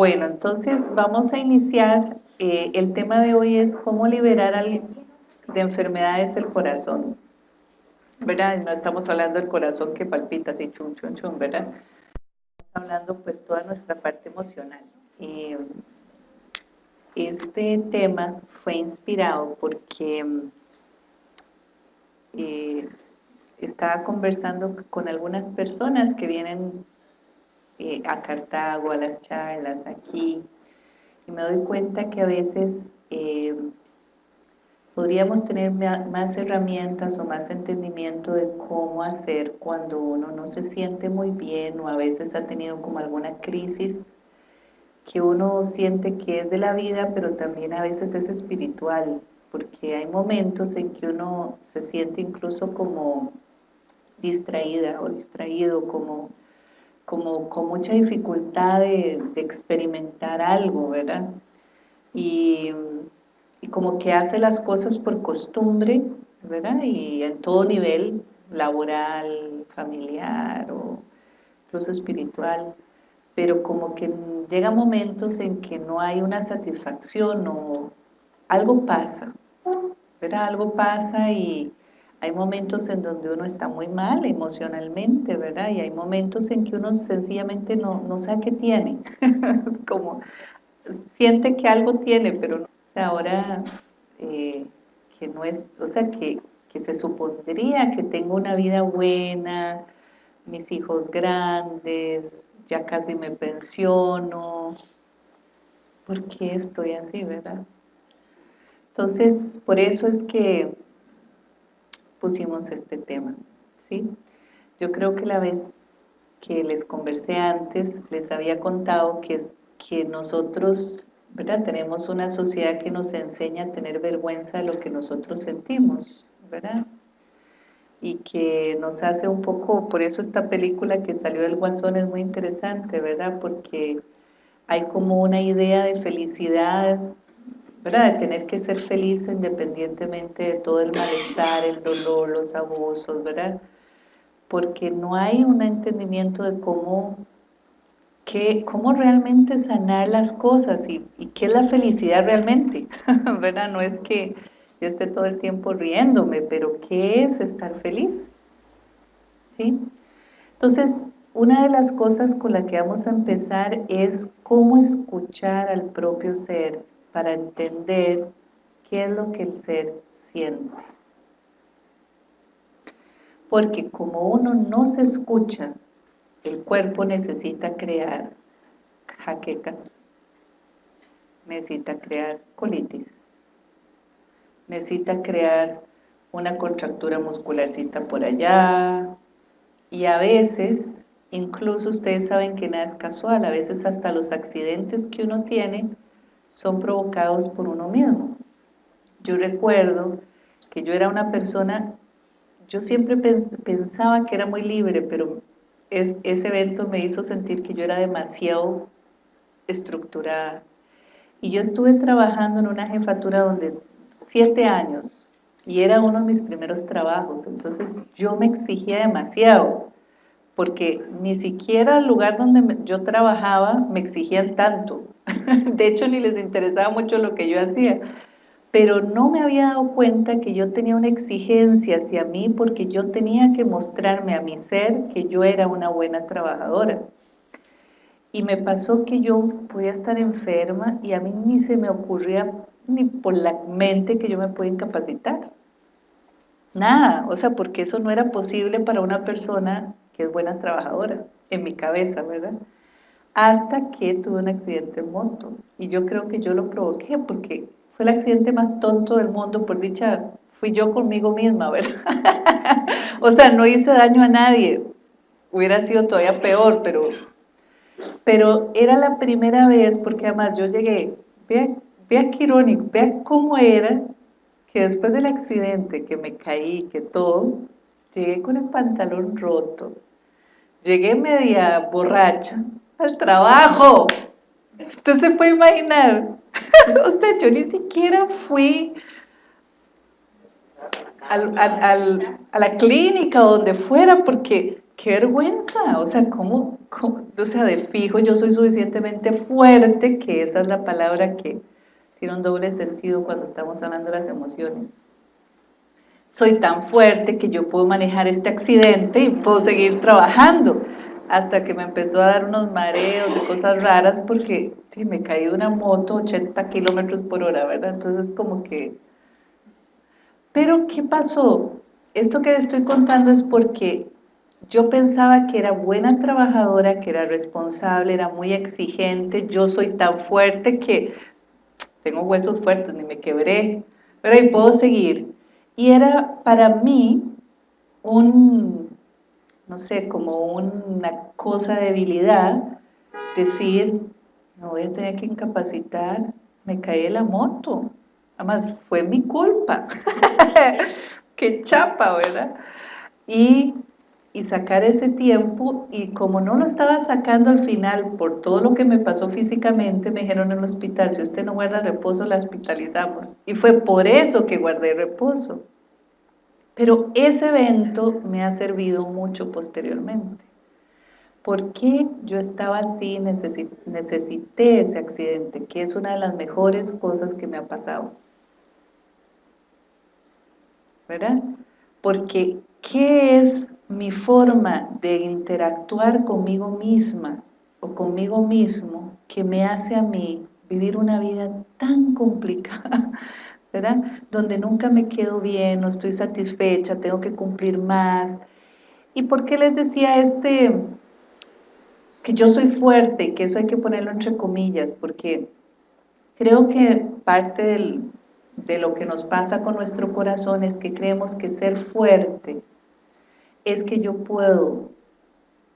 Bueno, entonces vamos a iniciar. Eh, el tema de hoy es cómo liberar al, de enfermedades del corazón. ¿Verdad? No estamos hablando del corazón que palpita así, chum, chum, chum, ¿verdad? Estamos hablando pues toda nuestra parte emocional. Eh, este tema fue inspirado porque eh, estaba conversando con algunas personas que vienen a Cartago, a las charlas, aquí, y me doy cuenta que a veces eh, podríamos tener más herramientas o más entendimiento de cómo hacer cuando uno no se siente muy bien o a veces ha tenido como alguna crisis que uno siente que es de la vida, pero también a veces es espiritual, porque hay momentos en que uno se siente incluso como distraída o distraído, como, como con mucha dificultad de, experimentar algo, ¿verdad? Y, y, como que hace las cosas por costumbre, ¿verdad? Y en todo nivel, laboral, familiar o incluso espiritual, pero como que llega momentos en que no hay una satisfacción o algo pasa, ¿verdad? Algo pasa y hay momentos en donde uno está muy mal emocionalmente, ¿verdad? Y hay momentos en que uno sencillamente no, no sabe qué tiene. como siente que algo tiene, pero no, ahora eh, que no es, o sea, que, que se supondría que tengo una vida buena, mis hijos grandes, ya casi me pensiono, ¿por qué estoy así, verdad? Entonces, por eso es que pusimos este tema, ¿sí? Yo creo que la vez que les conversé antes, les había contado que, que nosotros, ¿verdad? Tenemos una sociedad que nos enseña a tener vergüenza de lo que nosotros sentimos, ¿verdad? Y que nos hace un poco, por eso esta película que salió del Guasón es muy interesante, ¿verdad? Porque hay como una idea de felicidad ¿verdad? De tener que ser feliz independientemente de todo el malestar, el dolor, los abusos, ¿verdad? Porque no hay un entendimiento de cómo, qué, cómo realmente sanar las cosas y, y qué es la felicidad realmente, ¿verdad? No es que yo esté todo el tiempo riéndome, pero ¿qué es estar feliz? ¿Sí? Entonces, una de las cosas con la que vamos a empezar es cómo escuchar al propio ser, para entender qué es lo que el ser siente. Porque como uno no se escucha, el cuerpo necesita crear jaquecas, necesita crear colitis, necesita crear una contractura muscularcita por allá, y a veces, incluso ustedes saben que nada es casual, a veces hasta los accidentes que uno tiene son provocados por uno mismo. Yo recuerdo que yo era una persona, yo siempre pensaba que era muy libre, pero ese evento me hizo sentir que yo era demasiado estructurada. Y yo estuve trabajando en una jefatura donde siete años, y era uno de mis primeros trabajos, entonces yo me exigía demasiado, porque ni siquiera el lugar donde yo trabajaba me exigían tanto, de hecho ni les interesaba mucho lo que yo hacía, pero no me había dado cuenta que yo tenía una exigencia hacia mí porque yo tenía que mostrarme a mi ser que yo era una buena trabajadora. Y me pasó que yo podía estar enferma y a mí ni se me ocurría ni por la mente que yo me podía incapacitar. Nada, o sea, porque eso no era posible para una persona que es buena trabajadora, en mi cabeza, ¿verdad? hasta que tuve un accidente en moto. Y yo creo que yo lo provoqué porque fue el accidente más tonto del mundo, por dicha, fui yo conmigo misma, ¿verdad? o sea, no hice daño a nadie, hubiera sido todavía peor, pero, pero era la primera vez, porque además yo llegué, vea, vea qué irónico, vea cómo era que después del accidente, que me caí, que todo, llegué con el pantalón roto, llegué media borracha, al trabajo. Usted se puede imaginar. Usted, yo ni siquiera fui a la clínica o donde fuera porque qué vergüenza, o sea, ¿cómo, o sea, de fijo yo soy suficientemente fuerte, que esa es la palabra que tiene un doble sentido cuando estamos hablando de las emociones. Soy tan fuerte que yo puedo manejar este accidente y puedo seguir trabajando, hasta que me empezó a dar unos mareos y cosas raras porque sí, me caí de una moto 80 kilómetros por hora, ¿verdad? Entonces como que... Pero, ¿qué pasó? Esto que estoy contando es porque yo pensaba que era buena trabajadora, que era responsable, era muy exigente, yo soy tan fuerte que tengo huesos fuertes, ni me quebré, pero ahí puedo seguir. Y era para mí un, no sé, como una cosa de debilidad, decir, me voy a tener que incapacitar, me caí de la moto, además fue mi culpa, qué chapa, ¿verdad? Y y sacar ese tiempo y como no lo estaba sacando al final por todo lo que me pasó físicamente, me dijeron en el hospital, si usted no guarda reposo, la hospitalizamos. Y fue por eso que guardé reposo. Pero ese evento me ha servido mucho posteriormente. ¿Por qué yo estaba así, necesité ese accidente? Que es una de las mejores cosas que me ha pasado. ¿Verdad? Porque, ¿qué es mi forma de interactuar conmigo misma o conmigo mismo que me hace a mí vivir una vida tan complicada, ¿verdad? Donde nunca me quedo bien, no estoy satisfecha, tengo que cumplir más. ¿Y por qué les decía este, que yo soy fuerte, que eso hay que ponerlo entre comillas? Porque creo que parte de lo que nos pasa con nuestro corazón es que creemos que ser fuerte es que yo puedo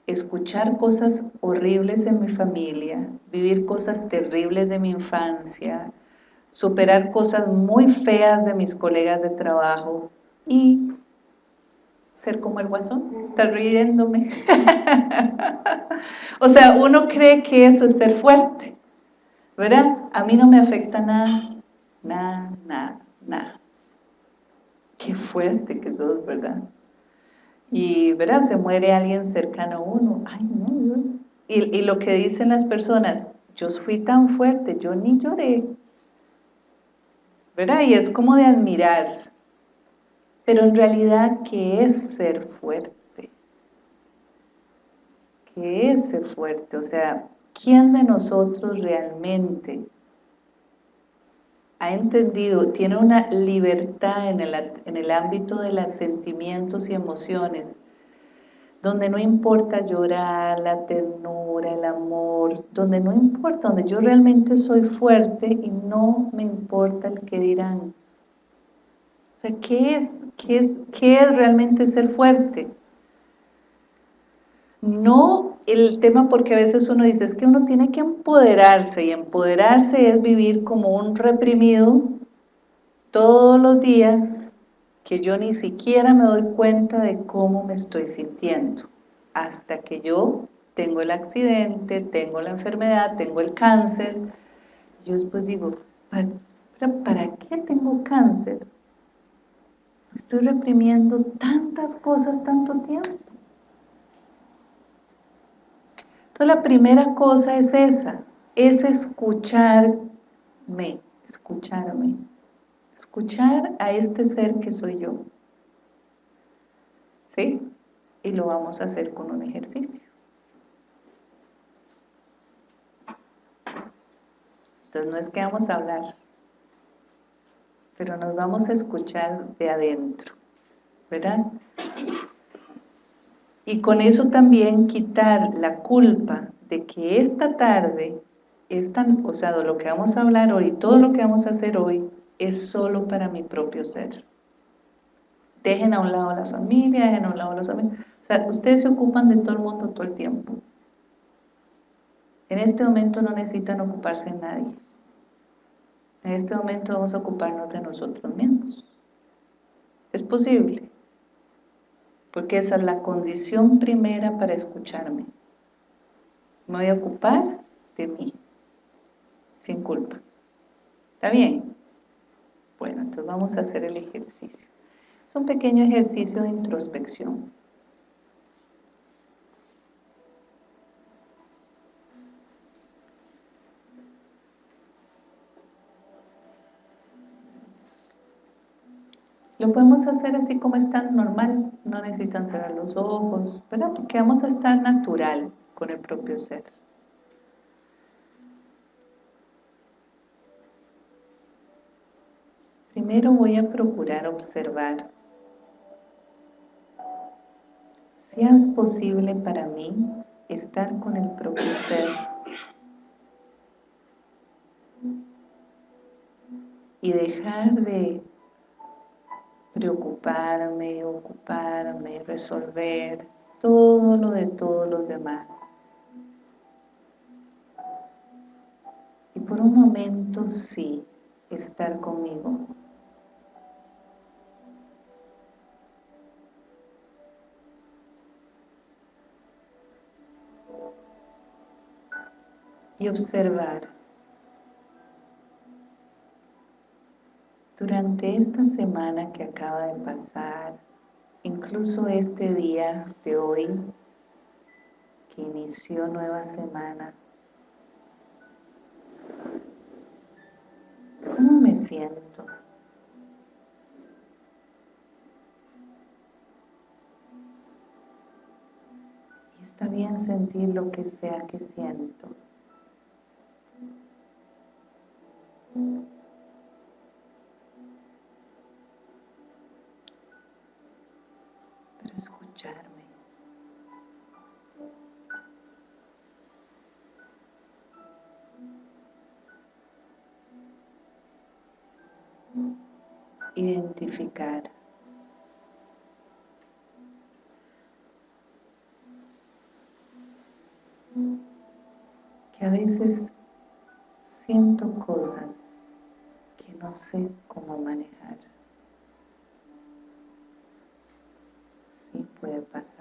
escuchar cosas horribles en mi familia, vivir cosas terribles de mi infancia, superar cosas muy feas de mis colegas de trabajo y ser como el guasón, estar riéndome. o sea, uno cree que eso es ser fuerte, ¿verdad? A mí no me afecta nada, nada, nada, nada. Qué fuerte que sos, ¿verdad? Y ¿verdad? se muere alguien cercano a uno, ay no, Y, y, lo que dicen las personas, yo fui tan fuerte, yo ni lloré, ¿verdad? Y es como de admirar, pero en realidad, ¿qué es ser fuerte? ¿Qué es ser fuerte? O sea, ¿quién de nosotros realmente ha entendido, tiene una libertad en el, en el ámbito de los sentimientos y emociones, donde no importa llorar, la ternura, el amor, donde no importa, donde yo realmente soy fuerte y no me importa el que dirán. O sea, ¿qué es, qué es, qué es realmente ser fuerte? No el tema porque a veces uno dice, es que uno tiene que empoderarse, y empoderarse es vivir como un reprimido todos los días, que yo ni siquiera me doy cuenta de cómo me estoy sintiendo, hasta que yo tengo el accidente, tengo la enfermedad, tengo el cáncer, yo después digo, ¿para, ¿para qué tengo cáncer? Estoy reprimiendo tantas cosas tanto tiempo. Entonces la primera cosa es esa, es escucharme, escucharme, escuchar a este ser que soy yo. ¿Sí? Y lo vamos a hacer con un ejercicio. Entonces no es que vamos a hablar, pero nos vamos a escuchar de adentro, ¿verdad? Y con eso también quitar la culpa de que esta tarde, esta, o sea, de lo que vamos a hablar hoy, todo lo que vamos a hacer hoy, es solo para mi propio ser. Dejen a un lado la familia, dejen a un lado los amigos. O sea, ustedes se ocupan de todo el mundo todo el tiempo. En este momento no necesitan ocuparse de nadie. En este momento vamos a ocuparnos de nosotros mismos. Es posible porque esa es la condición primera para escucharme. Me voy a ocupar de mí, sin culpa. ¿Está bien? Bueno, entonces vamos a hacer el ejercicio. Es un pequeño ejercicio de introspección. Lo podemos hacer así como está normal, no necesitan cerrar los ojos, ¿verdad? Porque vamos a estar natural con el propio ser. Primero voy a procurar observar si es posible para mí estar con el propio ser y dejar de preocuparme, ocuparme, resolver todo lo de todos los demás. Y por un momento sí, estar conmigo. Y observar Durante esta semana que acaba de pasar, incluso este día de hoy, que inició nueva semana, ¿cómo me siento? Está bien sentir lo que sea que siento. Identificar. Que a veces siento cosas que no sé cómo manejar. puede pasar.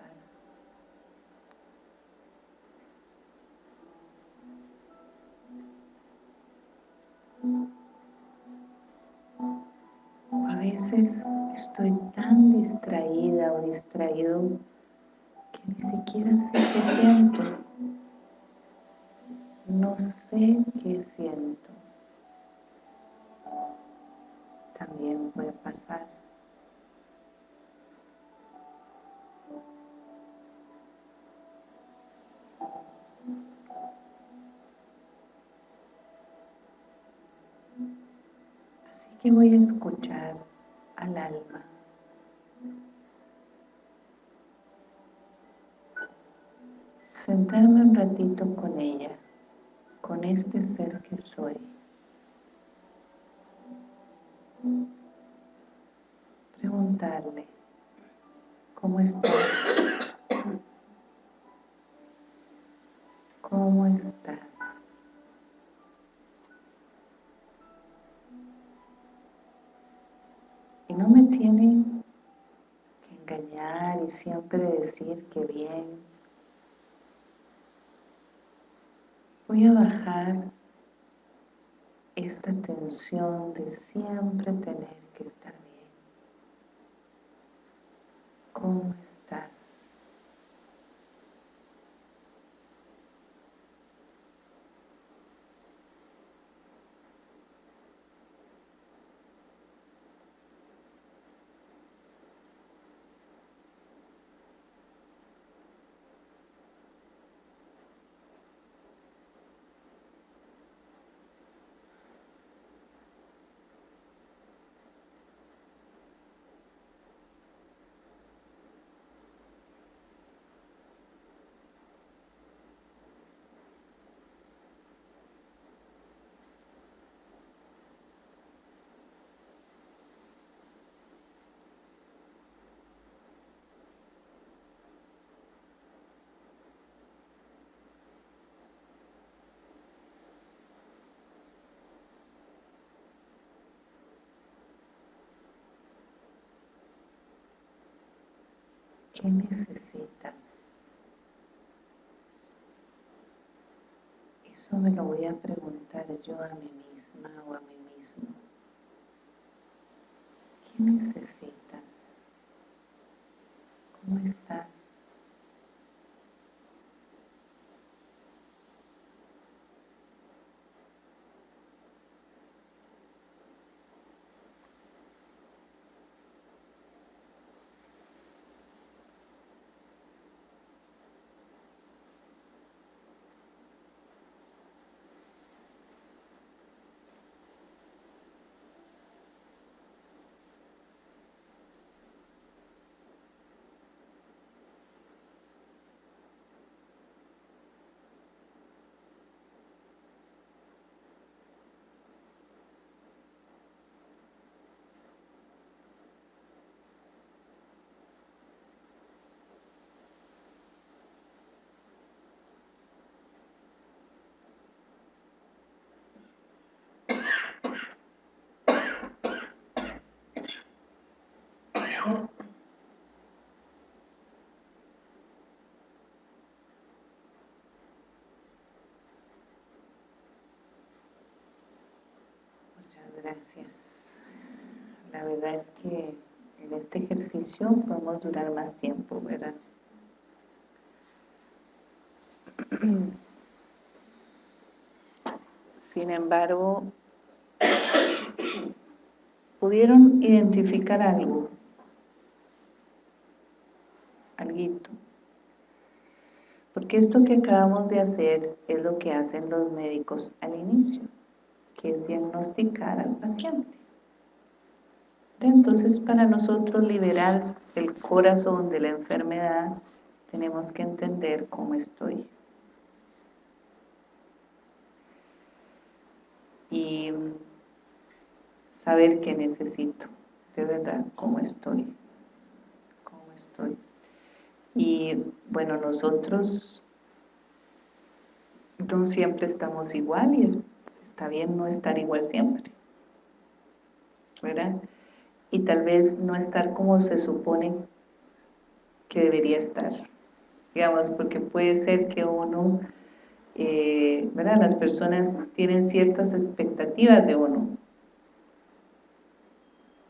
Estoy tan distraída o distraído que ni siquiera sé qué siento. No sé qué siento. También puede pasar. que voy a escuchar al alma. Sentarme un ratito con ella, con este ser que soy. Preguntarle, ¿cómo estás? ¿Cómo estás? No me tiene que engañar y siempre decir que bien. Voy a bajar esta tensión de siempre tener que estar bien. ¿Cómo estás? ¿Qué necesitas? Eso me lo voy a preguntar yo a mí misma o a mí mismo. ¿Qué necesitas? ¿Cómo estás? Muchas gracias. La verdad es que en este ejercicio podemos durar más tiempo, ¿verdad? Sin embargo, pudieron identificar algo, alguito. Porque esto que acabamos de hacer es lo que hacen los médicos al inicio, que es diagnosticar al paciente. Entonces, para nosotros liberar el corazón de la enfermedad, tenemos que entender cómo estoy. Y saber qué necesito, de verdad, cómo estoy, cómo estoy. Y bueno, nosotros no siempre estamos igual y está bien no estar igual siempre, ¿verdad? Y tal vez no estar como se supone que debería estar, digamos, porque puede ser que uno, eh, ¿verdad? Las personas tienen ciertas expectativas de uno,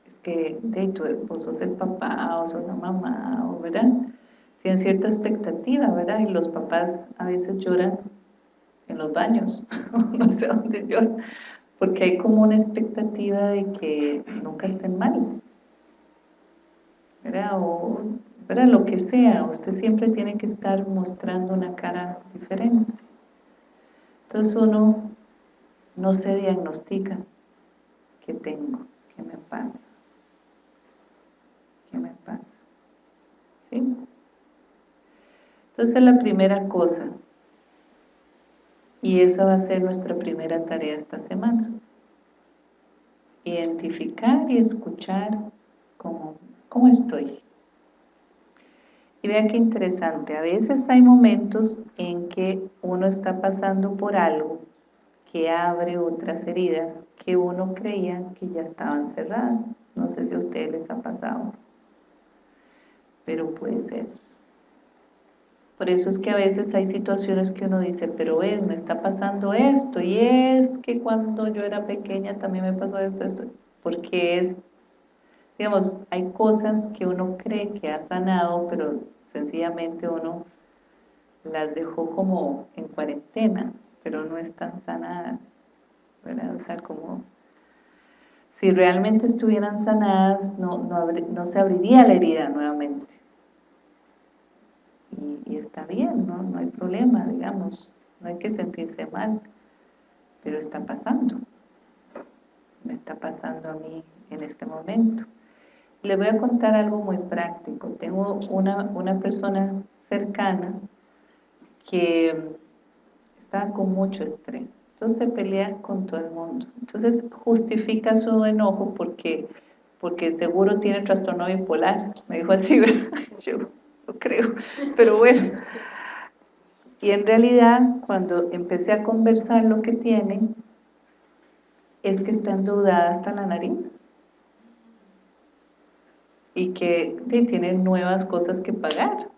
es que de tu esposo es el papá o sos la mamá, ¿verdad? Tienen cierta expectativa, ¿verdad? Y los papás a veces lloran en los baños, no sé dónde lloran, porque hay como una expectativa de que nunca estén mal, ¿verdad? O, ¿verdad? Lo que sea, usted siempre tiene que estar mostrando una cara diferente. Entonces uno no se diagnostica qué tengo, qué me pasa, qué me pasa, ¿sí? Entonces la primera cosa, y esa va a ser nuestra primera tarea esta semana, identificar y escuchar cómo, cómo estoy. Y vean qué interesante, a veces hay momentos en que uno está pasando por algo que abre otras heridas que uno creía que ya estaban cerradas. No sé si a ustedes les ha pasado, pero puede ser. Por eso es que a veces hay situaciones que uno dice, pero ves, me está pasando esto, y es que cuando yo era pequeña también me pasó esto, esto, porque es, digamos, hay cosas que uno cree que ha sanado, pero sencillamente uno las dejó como en cuarentena, pero no están sanadas. O sea, como si realmente estuvieran sanadas, no, no, no se abriría la herida nuevamente y, está bien, ¿no? no hay problema, digamos, no hay que sentirse mal, pero está pasando, me está pasando a mí en este momento. Le voy a contar algo muy práctico, tengo una, una persona cercana que está con mucho estrés, entonces pelea con todo el mundo, entonces justifica su enojo porque porque seguro tiene trastorno bipolar, me dijo así, ¿verdad? creo, pero bueno. Y en realidad, cuando empecé a conversar lo que tiene, es que está endeudada hasta la nariz. Y que tiene nuevas cosas que pagar.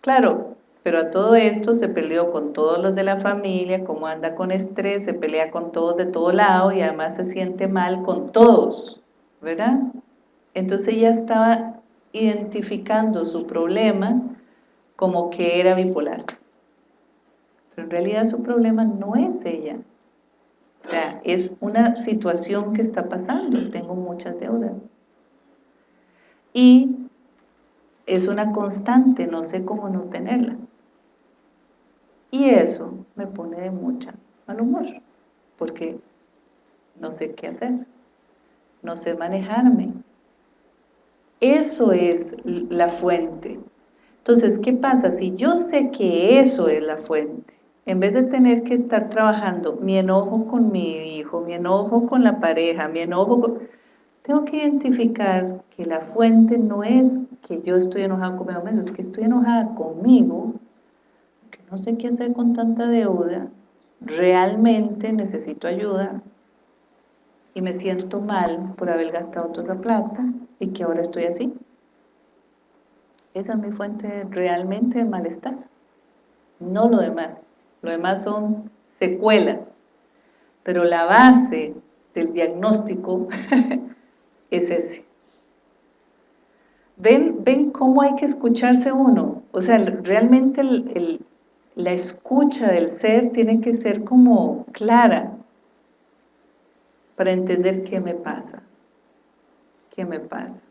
Claro, pero a todo esto se peleó con todos los de la familia, como anda con estrés, se pelea con todos de todo lado y además se siente mal con todos, ¿verdad? Entonces ella estaba identificando su problema como que era bipolar. Pero en realidad su problema no es ella. O sea, es una situación que está pasando. Tengo muchas deudas. Y es una constante, no sé cómo no tenerlas. Y eso me pone de mucha mal humor, porque no sé qué hacer, no sé manejarme, eso es la fuente. Entonces, ¿qué pasa? Si yo sé que eso es la fuente, en vez de tener que estar trabajando mi enojo con mi hijo, mi enojo con la pareja, mi enojo con... Tengo que identificar que la fuente no es que yo estoy enojada conmigo menos, es que estoy enojada conmigo, que no sé qué hacer con tanta deuda, realmente necesito ayuda, y me siento mal por haber gastado toda esa plata y que ahora estoy así. Esa es mi fuente realmente de malestar, no lo demás. Lo demás son secuelas, pero la base del diagnóstico es ese. ¿Ven, ¿Ven cómo hay que escucharse uno? O sea, realmente la escucha del ser tiene que ser como clara para entender qué me pasa. ¿Qué me pasa?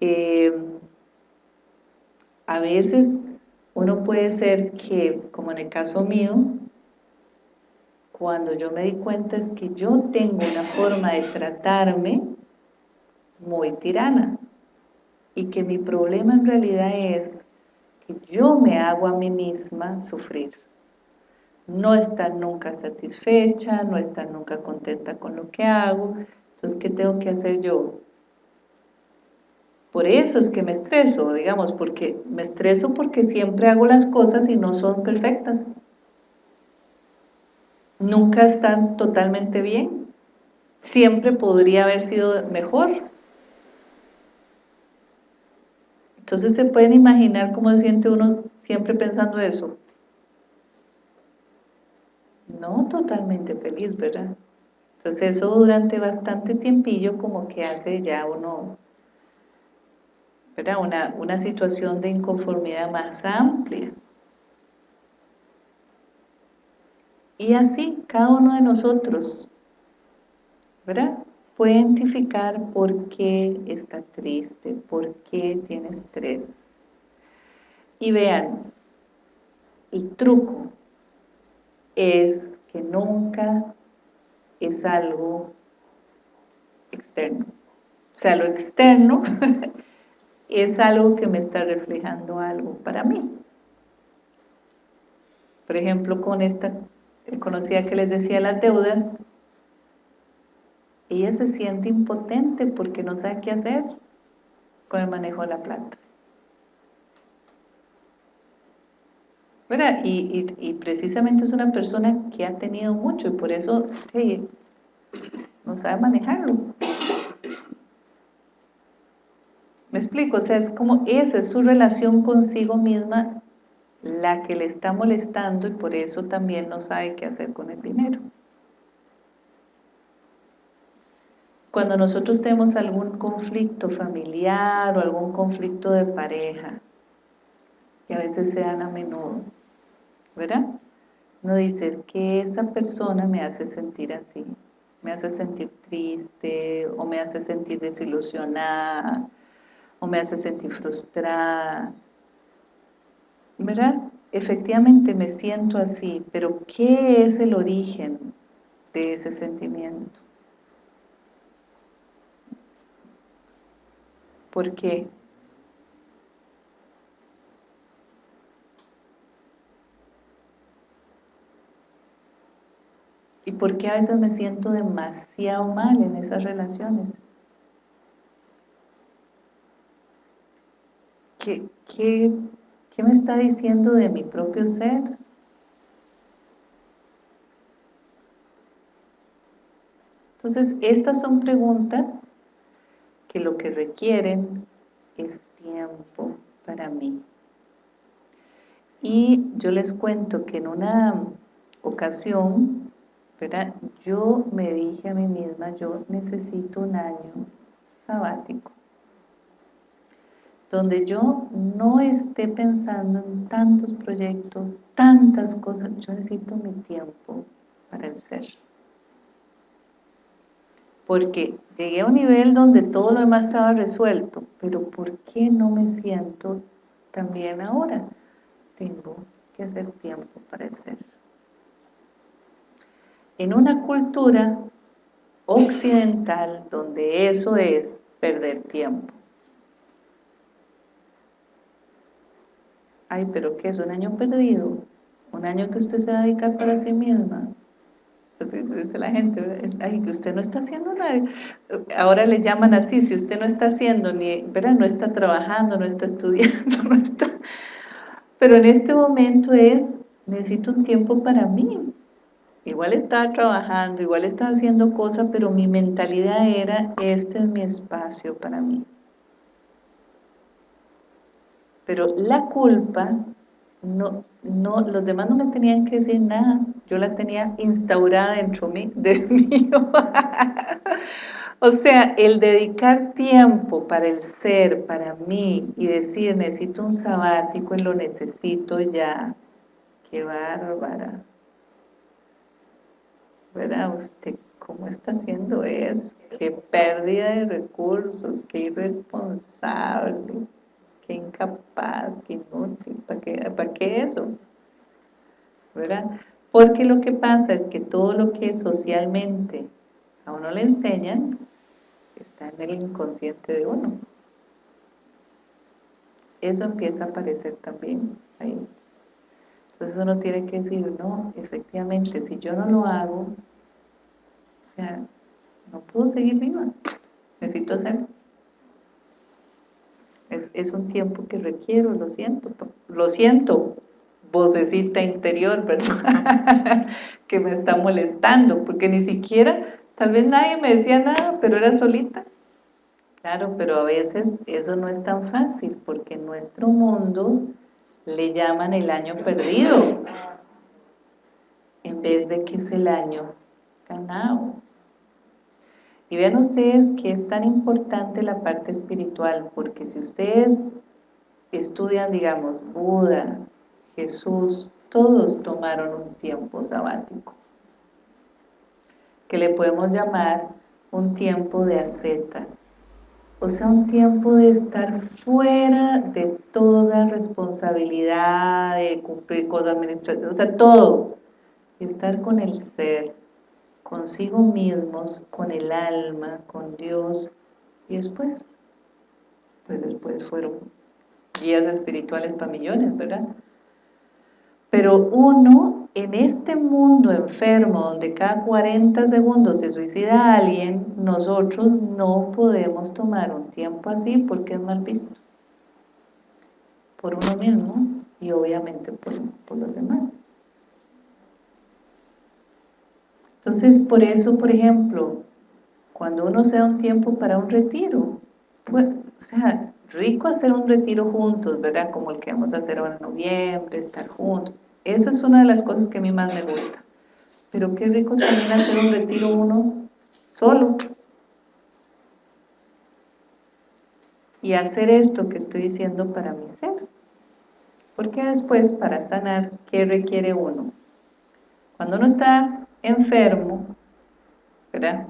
Eh, a veces uno puede ser que, como en el caso mío, cuando yo me di cuenta es que yo tengo una forma de tratarme muy tirana y que mi problema en realidad es que yo me hago a mí misma sufrir no estar nunca satisfecha, no estar nunca contenta con lo que hago, entonces ¿qué tengo que hacer yo? Por eso es que me estreso, digamos, porque me estreso porque siempre hago las cosas y no son perfectas. Nunca están totalmente bien. Siempre podría haber sido mejor. Entonces se pueden imaginar cómo se siente uno siempre pensando eso. No totalmente feliz, ¿verdad? Entonces eso durante bastante tiempillo como que hace ya uno, ¿verdad? Una, una situación de inconformidad más amplia. Y así cada uno de nosotros, ¿verdad? puede identificar por qué está triste, por qué tiene estrés. Y vean, el truco es que nunca es algo externo. O sea, lo externo es algo que me está reflejando algo para mí. Por ejemplo, con esta conocida que les decía las deudas, ella se siente impotente porque no sabe qué hacer con el manejo de la plata. Y, precisamente es una persona que ha tenido mucho y por eso no sabe manejarlo. ¿Me explico? O sea, es como esa es su relación consigo misma la que le está molestando y por eso también no sabe qué hacer con el dinero. Cuando nosotros tenemos algún conflicto familiar o algún conflicto de pareja, que a veces se dan a menudo, ¿verdad? Uno dice, es que esa persona me hace sentir así, me hace sentir triste, o me hace sentir desilusionada, o me hace sentir frustrada, ¿verdad? Efectivamente me siento así, pero ¿qué es el origen de ese sentimiento? ¿Por qué? ¿Y por qué a veces me siento demasiado mal en esas relaciones? ¿Qué, qué, qué me está diciendo de mi propio ser? Entonces, estas son preguntas que lo que requieren es tiempo para mí. Y yo les cuento que en una ocasión, yo me dije a mí misma, yo necesito un año sabático, donde yo no esté pensando en tantos proyectos, tantas cosas, yo necesito mi tiempo para el ser porque llegué a un nivel donde todo lo demás estaba resuelto, pero ¿por qué no me siento también ahora? Tengo que hacer tiempo para el ser. En una cultura occidental donde eso es perder tiempo. Ay, pero ¿qué es un año perdido? Un año que usted se va a dedicar para sí misma dice la gente, ay, que usted no está haciendo nada. Ahora le llaman así, si usted no está haciendo, ni, ¿verdad? no está trabajando, no está estudiando, no está... Pero en este momento es, necesito un tiempo para mí. Igual estaba trabajando, igual estaba haciendo cosas, pero mi mentalidad era, este es mi espacio para mí. Pero la culpa, no, no, los demás no me tenían que decir nada, yo la tenía instaurada dentro de mí. o sea, el dedicar tiempo para el ser, para mí, y decir, necesito un sabático y lo necesito ya, qué bárbara. ¿Verdad? Usted, ¿cómo está haciendo eso? Qué pérdida de recursos, qué irresponsable qué incapaz, qué inútil, ¿para qué, ¿para qué eso? ¿Verdad? Porque lo que pasa es que todo lo que socialmente a uno le enseñan está en el inconsciente de uno. Eso empieza a aparecer también ahí. Entonces uno tiene que decir, no, efectivamente, si yo no lo hago, o sea, no puedo seguir viva, necesito hacerlo. Es, un tiempo que requiero, lo siento, lo siento, vocecita interior, ¿verdad? que me está molestando, porque ni siquiera, tal vez nadie me decía nada, pero era solita. Claro, pero a veces eso no es tan fácil, porque en nuestro mundo le llaman el año perdido, en vez de que es el año ganado. Y vean ustedes que es tan importante la parte espiritual, porque si ustedes estudian, digamos, Buda, Jesús, todos tomaron un tiempo sabático, que le podemos llamar un tiempo de ascetas, o sea, un tiempo de estar fuera de toda responsabilidad, de cumplir cosas administrativas, o sea, todo, estar con el ser, consigo mismos, con el alma, con Dios, y después, pues después fueron guías espirituales para millones, ¿verdad? Pero uno, en este mundo enfermo, donde cada 40 segundos se suicida alguien, nosotros no podemos tomar un tiempo así porque es mal visto. Por uno mismo y obviamente por, por los demás. Entonces, por eso, por ejemplo, cuando uno se da un tiempo para un retiro, pues, o sea, rico hacer un retiro juntos, ¿verdad? Como el que vamos a hacer ahora en noviembre, estar juntos. Esa es una de las cosas que a mí más me gusta. Pero qué rico también hacer un retiro uno solo. Y hacer esto que estoy diciendo para mi ser. Porque después, para sanar, ¿qué requiere uno? Cuando uno está enfermo, ¿verdad?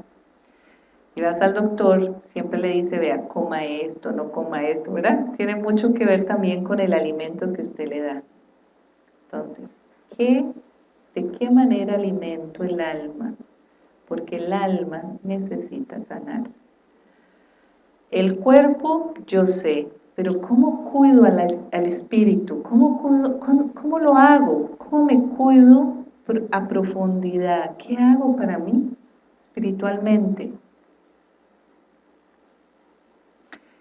Y vas al doctor, siempre le dice, vea, coma esto, no coma esto, ¿verdad? Tiene mucho que ver también con el alimento que usted le da. Entonces, ¿qué, ¿de qué manera alimento el alma? Porque el alma necesita sanar. El cuerpo, yo sé, pero ¿cómo cuido al, espíritu? ¿Cómo, ¿Cómo lo hago? ¿Cómo me cuido a profundidad. ¿Qué hago para mí espiritualmente?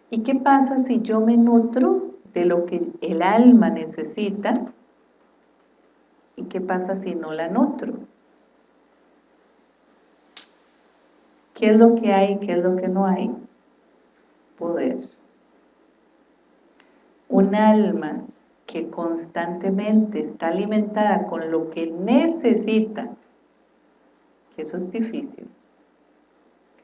¿Y qué pasa si yo me nutro de lo que el alma necesita? ¿Y qué pasa si no la nutro? ¿Qué es lo que hay y qué es lo que no hay? Poder. Un alma que constantemente está alimentada con lo que necesita, que eso es difícil.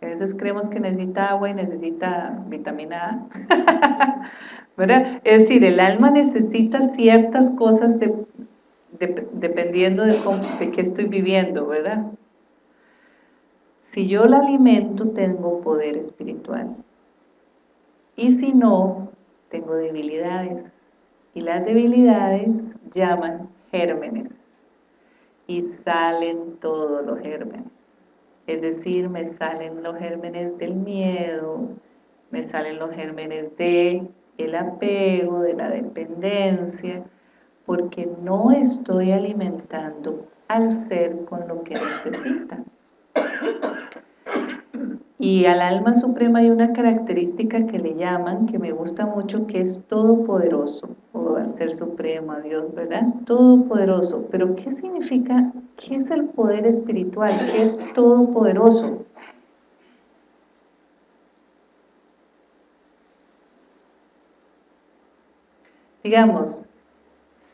a veces creemos que necesita agua y necesita vitamina A. ¿verdad? Es decir, el alma necesita ciertas cosas dependiendo de, qué estoy viviendo, ¿verdad? Si yo la alimento, tengo poder espiritual. Y si no, tengo debilidades y las debilidades llaman gérmenes y salen todos los gérmenes. Es decir, me salen los gérmenes del miedo, me salen los gérmenes de el apego, de la dependencia, porque no estoy alimentando al ser con lo que necesita. Y al alma suprema hay una característica que le llaman, que me gusta mucho, que es todopoderoso, o al ser supremo, a Dios, ¿verdad? Todopoderoso. Pero ¿qué significa ¿Qué es el poder espiritual? ¿Qué es todopoderoso? Digamos,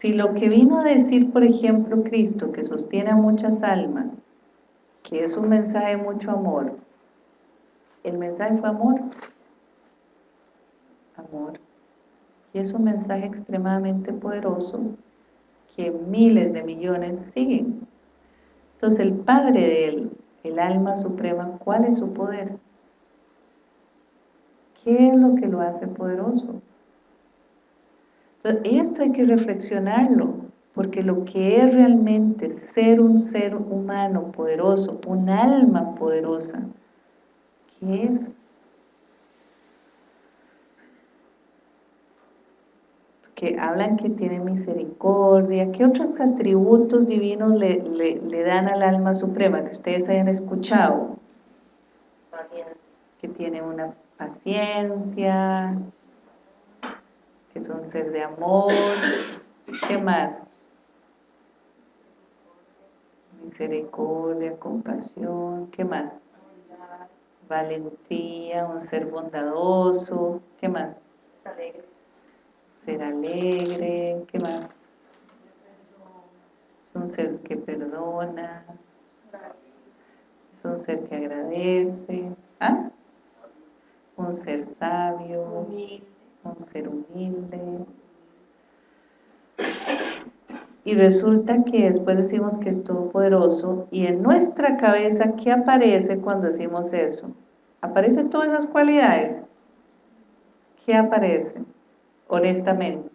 si lo que vino a decir, por ejemplo, Cristo, que sostiene a muchas almas, que es un mensaje de mucho amor, el mensaje fue amor, amor, y es un mensaje extremadamente poderoso que miles de millones siguen. Entonces el Padre de él, el alma suprema, ¿cuál es su poder? ¿Qué es lo que lo hace poderoso? Esto hay que reflexionarlo, porque lo que es realmente ser un ser humano poderoso, un alma poderosa, ¿qué es? Que hablan que tiene misericordia, ¿qué otros atributos divinos le, le dan al alma suprema que ustedes hayan escuchado? Que tiene una paciencia, que es un ser de amor, ¿qué más? Misericordia, compasión, ¿qué más? Valentía, un ser bondadoso, ¿qué más? Ser alegre, ¿qué más? Es un ser que perdona, es un ser que agradece, ¿ah? un ser sabio, un ser humilde. Y resulta que después decimos que es todopoderoso y en nuestra cabeza, ¿qué aparece cuando decimos eso? ¿Aparecen todas esas cualidades? ¿Qué aparece? Honestamente.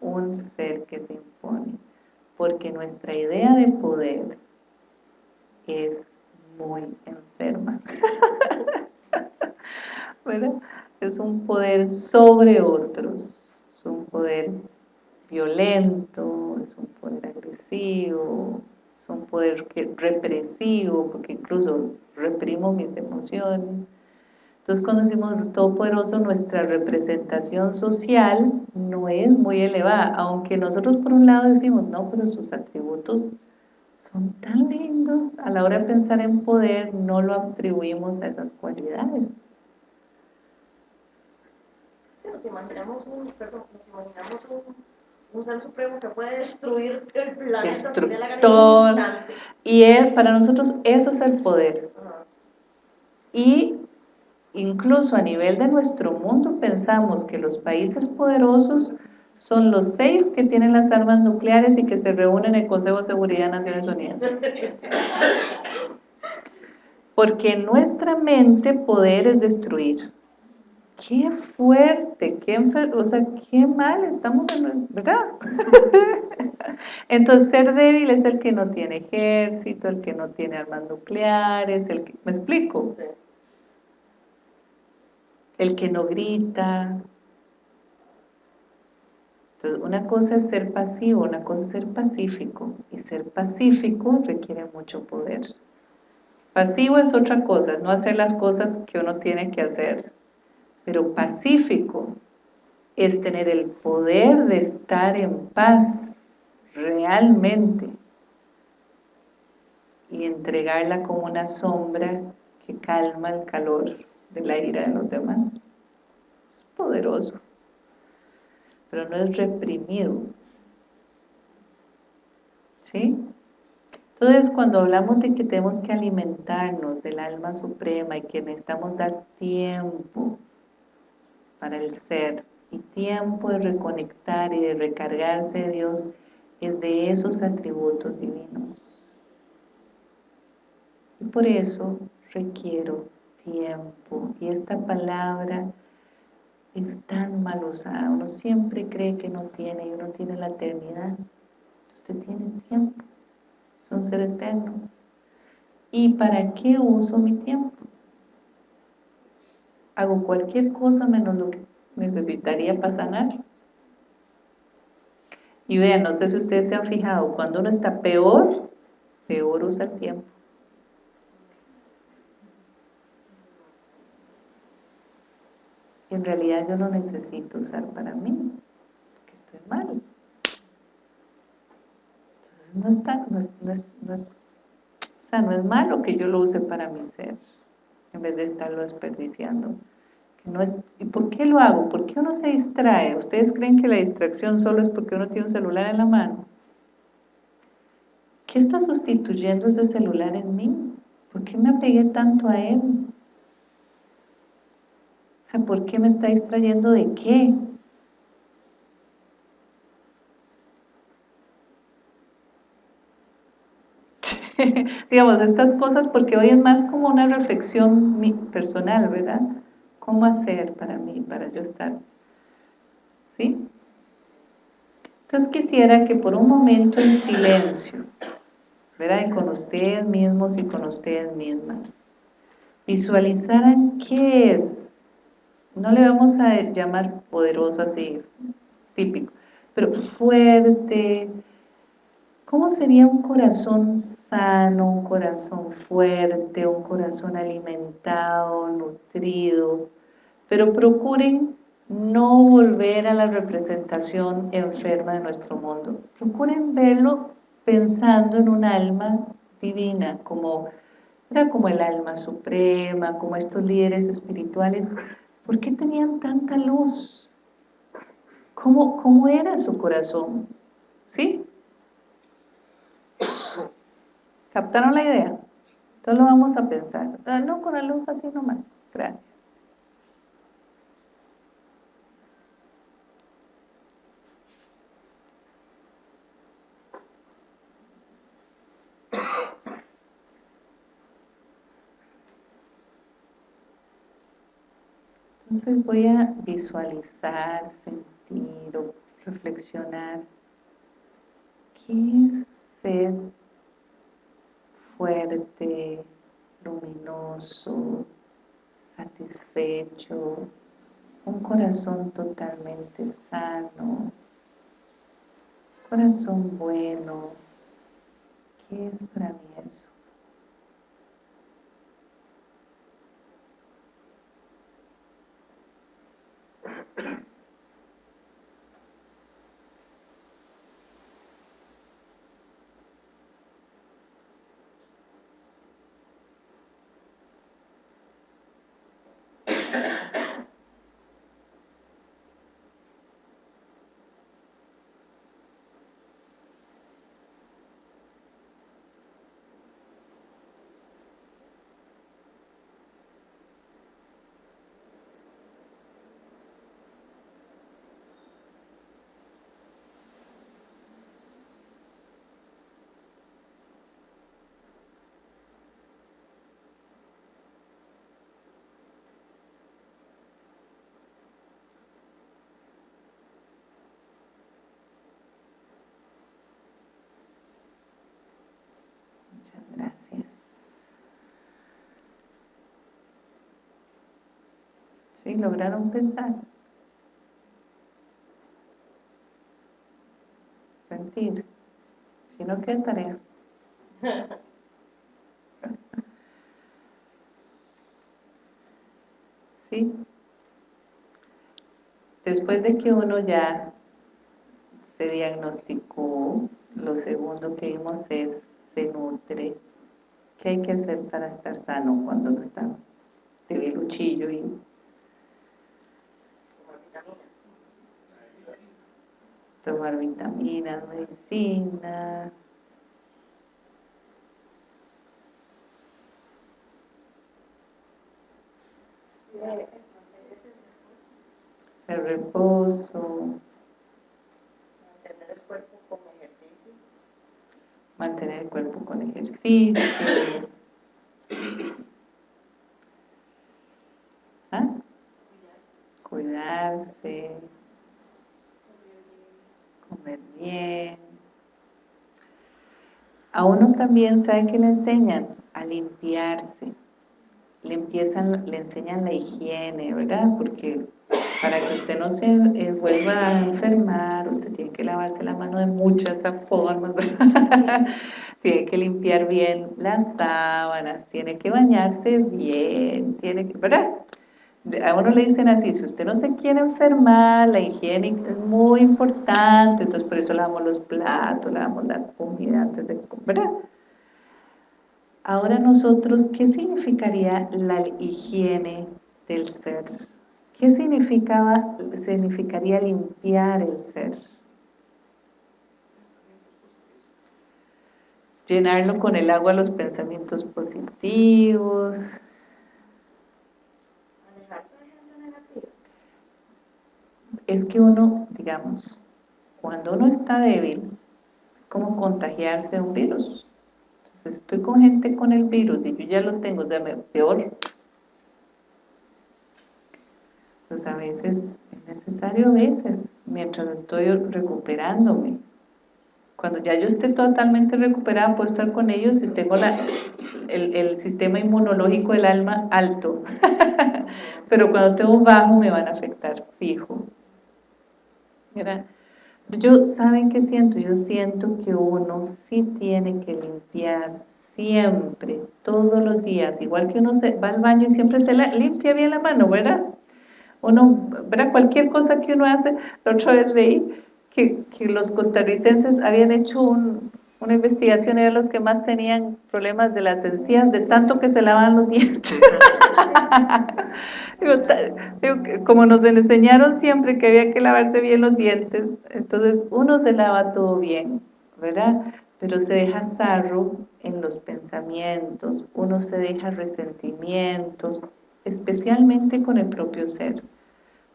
Un ser que se impone. Porque nuestra idea de poder es muy enferma. ¿verdad? Es un poder sobre otros, es un poder violento, es un poder agresivo, es un poder represivo, porque incluso reprimo mis emociones. Entonces cuando decimos todopoderoso, nuestra representación social no es muy elevada, aunque nosotros por un lado decimos, no, pero sus atributos son tan lindos, a la hora de pensar en poder no lo atribuimos a esas cualidades nos imaginamos un, perdón, nos imaginamos un, ser supremo que puede destruir el planeta Destructor. Y es, para nosotros eso es el poder. Y incluso a nivel de nuestro mundo pensamos que los países poderosos son los seis que tienen las armas nucleares y que se reúnen en el Consejo de Seguridad de Naciones Unidas. Porque en nuestra mente poder es destruir qué fuerte, qué o sea, qué mal estamos, en, ¿verdad? Entonces, ser débil es el que no tiene ejército, el que no tiene armas nucleares, el que, ¿me explico? El que no grita. Entonces, una cosa es ser pasivo, una cosa es ser pacífico, y ser pacífico requiere mucho poder. Pasivo es otra cosa, no hacer las cosas que uno tiene que hacer, pero pacífico es tener el poder de estar en paz realmente y entregarla como una sombra que calma el calor de la ira de los demás. Es poderoso, pero no es reprimido. ¿Sí? Entonces, cuando hablamos de que tenemos que alimentarnos del alma suprema y que necesitamos dar tiempo para el ser y tiempo de reconectar y de recargarse de Dios es de esos atributos divinos. Y por eso requiero tiempo. Y esta palabra es tan mal usada. Uno siempre cree que no tiene y uno tiene la eternidad. Usted tiene tiempo. Es un ser eterno. ¿Y para qué uso mi tiempo? Hago cualquier cosa menos lo que necesitaría para sanar. Y vean, no sé si ustedes se han fijado, cuando uno está peor, peor usa el tiempo. en realidad yo no necesito usar para mí, porque estoy mal. Entonces no, está, no, es, no, es, o sea, no es malo que yo lo use para mi ser, en vez de estarlo desperdiciando. No es, ¿Y por qué lo hago? ¿Por qué uno se distrae? ¿Ustedes creen que la distracción solo es porque uno tiene un celular en la mano? ¿Qué está sustituyendo ese celular en mí? ¿Por qué me apegué tanto a él? O sea, ¿por qué me está distrayendo de qué? digamos, de estas cosas, porque hoy es más como una reflexión personal, ¿verdad? ¿Cómo hacer para mí, para yo estar? ¿Sí? Entonces quisiera que por un momento en silencio, ¿verdad? con ustedes mismos y con ustedes mismas, visualizaran qué es, no le vamos a llamar poderoso así, típico, pero fuerte, ¿Cómo sería un corazón sano, un corazón fuerte, un corazón alimentado, nutrido? Pero procuren no volver a la representación enferma de nuestro mundo. Procuren verlo pensando en un alma divina, como, era como el alma suprema, como estos líderes espirituales. ¿Por qué tenían tanta luz? ¿Cómo, cómo era su corazón? ¿Sí? ¿Captaron la idea? Entonces lo vamos a pensar. Ah, no con la luz así nomás. Gracias. Entonces voy a visualizar, sentir o reflexionar qué es ser fuerte, luminoso, satisfecho, un corazón totalmente sano, corazón bueno. ¿Qué es para mí eso? gracias. ¿Sí? ¿Lograron pensar? Sentir. Si no, ¿qué tarea? ¿Sí? Después de que uno ya se diagnosticó, lo segundo que vimos es se nutre. ¿Qué hay que hacer para estar sano cuando no está debiluchillo y tomar vitaminas, medicina. El reposo. mantener el cuerpo con ejercicio. ¿Ah? Cuidarse, bien. A uno también, ¿sabe que le enseñan? A limpiarse. Le, empiezan, le enseñan la higiene, ¿verdad? Porque para que usted no se eh, vuelva a enfermar, usted tiene que lavarse la mano de muchas formas, tiene que limpiar bien las sábanas, tiene que bañarse bien, tiene que, ¿verdad? A uno le dicen así, si usted no se quiere enfermar, la higiene es muy importante, entonces por eso lavamos los platos, lavamos la comida antes de comer. Ahora nosotros, ¿qué significaría la higiene del ser? ¿Qué significaba, significaría limpiar el ser? Llenarlo con el agua los pensamientos positivos, es que uno, digamos, cuando uno está débil, es como contagiarse de un virus. Entonces estoy con gente con el virus y yo ya lo tengo, o sea, peor. Pues a veces es necesario, a veces, mientras estoy recuperándome. Cuando ya yo esté totalmente recuperada, puedo estar con ellos y tengo la, el, el sistema inmunológico del alma alto. Pero cuando tengo bajo me van a afectar fijo. Yo, ¿saben qué siento? Yo siento que uno sí tiene que limpiar siempre, todos los días, igual que uno se va al baño y siempre se limpia bien la mano, ¿verdad? Uno, ¿verdad? Cualquier cosa que uno hace, la otra vez leí que, que los costarricenses habían hecho una investigación, eran los que más tenían problemas de las encías, de tanto que se lavaban los dientes. como nos enseñaron siempre que había que lavarse bien los dientes, entonces uno se lava todo bien, ¿verdad? Pero se deja sarro en los pensamientos, uno se deja resentimientos, especialmente con el propio ser,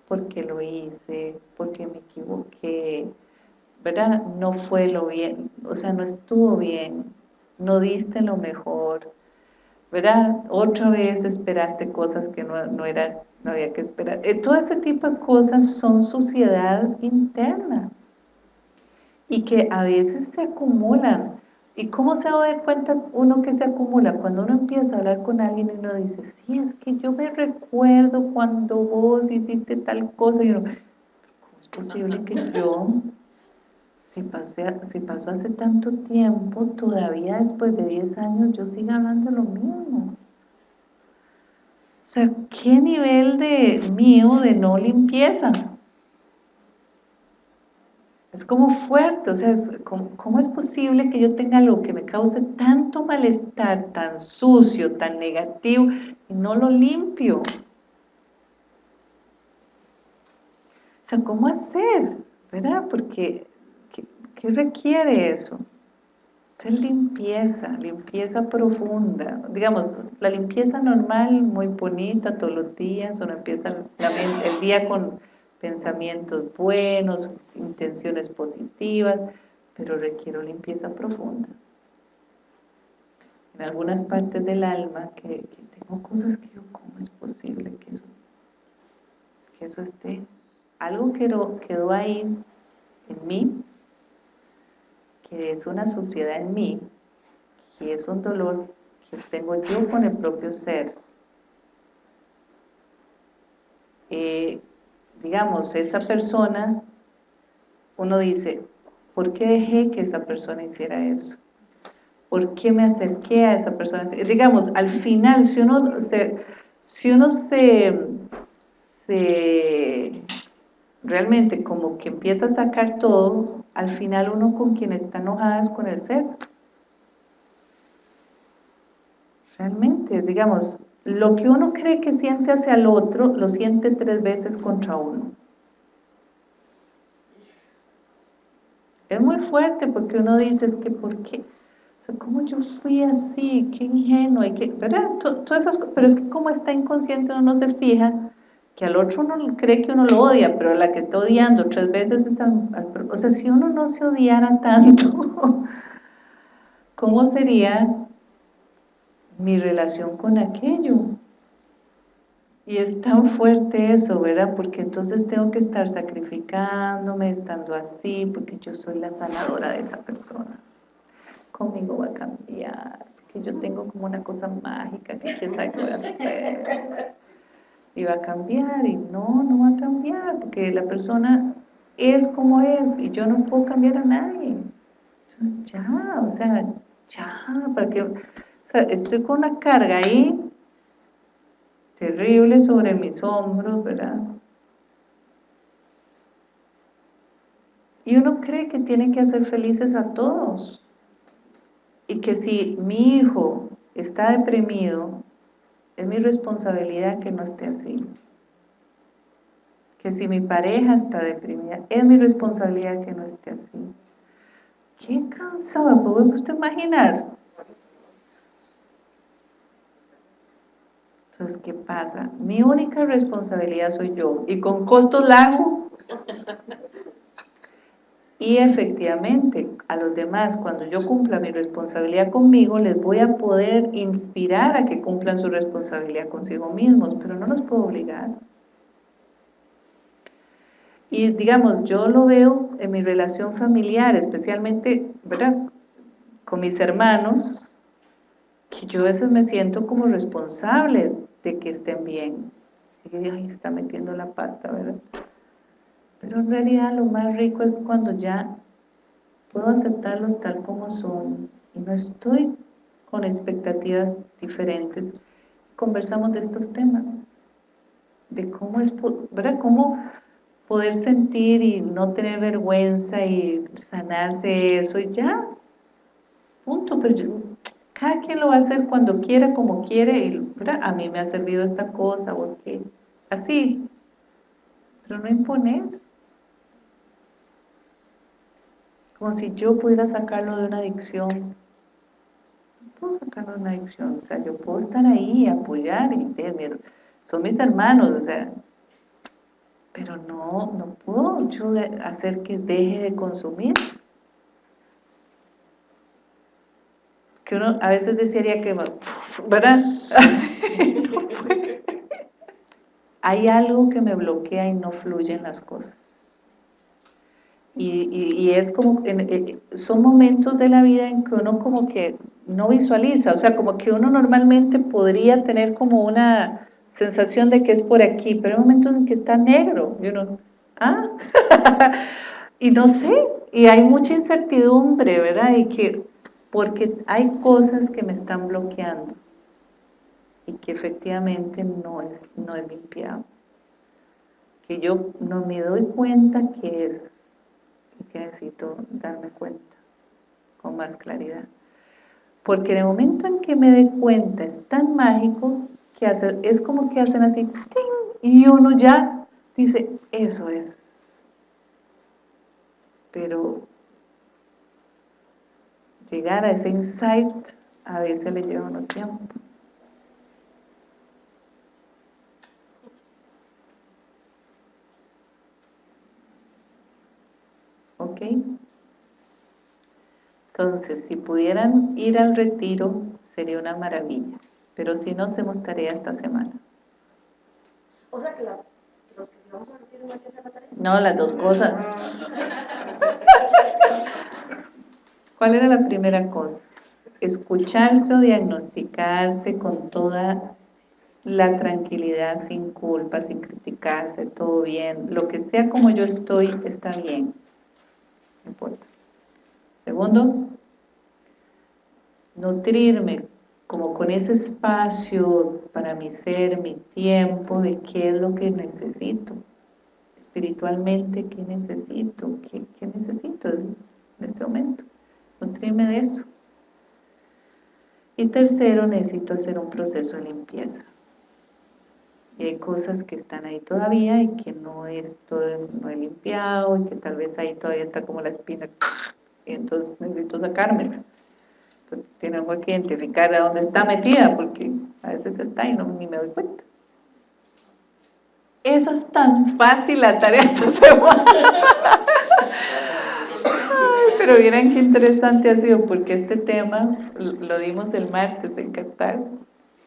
porque lo hice, porque me equivoqué, ¿verdad? No fue lo bien, o sea, no estuvo bien, no diste lo mejor, ¿verdad? Otra vez esperaste cosas que no, no, era, no había que esperar. Eh, todo ese tipo de cosas son suciedad interna y que a veces se acumulan. ¿Y cómo se da cuenta uno que se acumula? Cuando uno empieza a hablar con alguien y uno dice, sí, es que yo me recuerdo cuando vos hiciste tal cosa, y ¿cómo es posible que yo si, si pasó hace tanto tiempo, todavía después de 10 años yo sigo hablando lo mismo. O sea, ¿qué nivel de mío de no limpieza? Es como fuerte, o sea, ¿cómo, es posible que yo tenga algo que me cause tanto malestar, tan sucio, tan negativo, y no lo limpio? O sea, ¿cómo hacer? ¿Verdad? Porque ¿Qué requiere eso? Es limpieza, limpieza profunda. Digamos, la limpieza normal, muy bonita todos los días, uno empieza el día con pensamientos buenos, intenciones positivas, pero requiere limpieza profunda. En algunas partes del alma que, tengo cosas que digo, ¿cómo es posible que eso, que eso esté? Algo quedó, quedó ahí en mí que es una suciedad en mí, que es un dolor que tengo yo con el propio ser. Eh, digamos, esa persona, uno dice, ¿por qué dejé que esa persona hiciera eso? ¿Por qué me acerqué a esa persona? Digamos, al final, si uno se, si uno se realmente como que empieza a sacar todo, al final uno con quien está enojada es con el ser. Realmente, digamos, lo que uno cree que siente hacia el otro, lo siente tres veces contra uno. Es muy fuerte porque uno dice, que ¿por qué? ¿cómo yo fui así? Qué ingenuo, y qué, ¿verdad? Todas esas, pero es que como está inconsciente uno no se fija que al otro uno cree que uno lo odia, pero la que está odiando tres veces es al, O sea, si uno no se odiara tanto, ¿cómo sería mi relación con aquello? Y es tan fuerte eso, ¿verdad? Porque entonces tengo que estar sacrificándome, estando así, porque yo soy la sanadora de esa persona. Conmigo va a cambiar, porque yo tengo como una cosa mágica que quién sabe qué voy a hacer y va a cambiar y no, no va a cambiar porque la persona es como es y yo no puedo cambiar a nadie. Entonces ya, o sea, ya, para que, estoy con una carga ahí terrible sobre mis hombros, ¿verdad? Y uno cree que tiene que hacer felices a todos. Y que si mi hijo está deprimido, es mi responsabilidad que no esté así. Que si mi pareja está deprimida, es mi responsabilidad que no esté así. Qué cansado, ¿puede usted imaginar? Entonces, ¿qué pasa? Mi única responsabilidad soy yo. Y con costos largos. Y efectivamente, a los demás, cuando yo cumpla mi responsabilidad conmigo, les voy a poder inspirar a que cumplan su responsabilidad consigo mismos, pero no los puedo obligar. Y digamos, yo lo veo en mi relación familiar, especialmente, ¿verdad? Con mis hermanos, que yo a veces me siento como responsable de que estén bien. Y que, ay, está metiendo la pata, ¿verdad? Pero en realidad lo más rico es cuando ya puedo aceptarlos tal como son y no estoy con expectativas diferentes. Conversamos de estos temas, de cómo es, ¿verdad? Cómo poder sentir y no tener vergüenza y sanarse eso y ya, punto, pero yo, cada quien lo va a hacer cuando quiera, como quiere, y a mí me ha servido esta cosa, vos qué, así, pero no imponer. Como si yo pudiera sacarlo de una adicción. No puedo sacarlo de una adicción, o sea, yo puedo estar ahí apoyar, y son mis hermanos, o sea, pero no, no puedo yo hacer que deje de consumir. Que uno a veces desearía que, ¿verdad? Hay algo que me bloquea y no fluyen las cosas. Y, es como, eh, son momentos de la vida en que uno como que no visualiza, o sea, como que uno normalmente podría tener como una sensación de que es por aquí, pero hay momentos en que está negro, y uno, ah, y no sé, y hay mucha incertidumbre, ¿verdad? Y que, porque hay cosas que me están bloqueando y que efectivamente no es, no es limpiado. Que yo no me doy cuenta que es que necesito darme cuenta con más claridad. Porque en el momento en que me dé cuenta es tan mágico que hace, es como que hacen así, y uno ya dice, eso es. Pero llegar a ese insight a veces le lleva unos tiempo. ¿Ok? Entonces, si pudieran ir al retiro, sería una maravilla. Pero si no, tenemos tarea esta semana. O sea que los que si vamos a retiro no hay que hacer la tarea. No, las dos cosas. ¿Cuál era la primera cosa? Escucharse o diagnosticarse con toda la tranquilidad, sin culpa, sin criticarse, todo bien. Lo que sea como yo estoy, está bien. No importa. Segundo, nutrirme como con ese espacio para mi ser, mi tiempo, de qué es lo que necesito. Espiritualmente, ¿qué necesito? ¿Qué, necesito en este momento? Nutrirme de eso. Y tercero, necesito hacer un proceso de limpieza. Y hay cosas que están ahí todavía y que no, esto, no he limpiado y que tal vez ahí todavía está como la espina y entonces necesito sacármela tenemos que identificar a dónde está metida, porque a veces está y no, ni me doy cuenta. Esa es tan fácil la tarea esta semana. pero miren qué interesante ha sido, porque este tema lo dimos el martes en Qatar.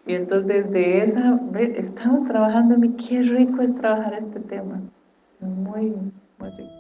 Y entonces de esa, estamos trabajando en qué rico es trabajar este tema. Muy, muy rico.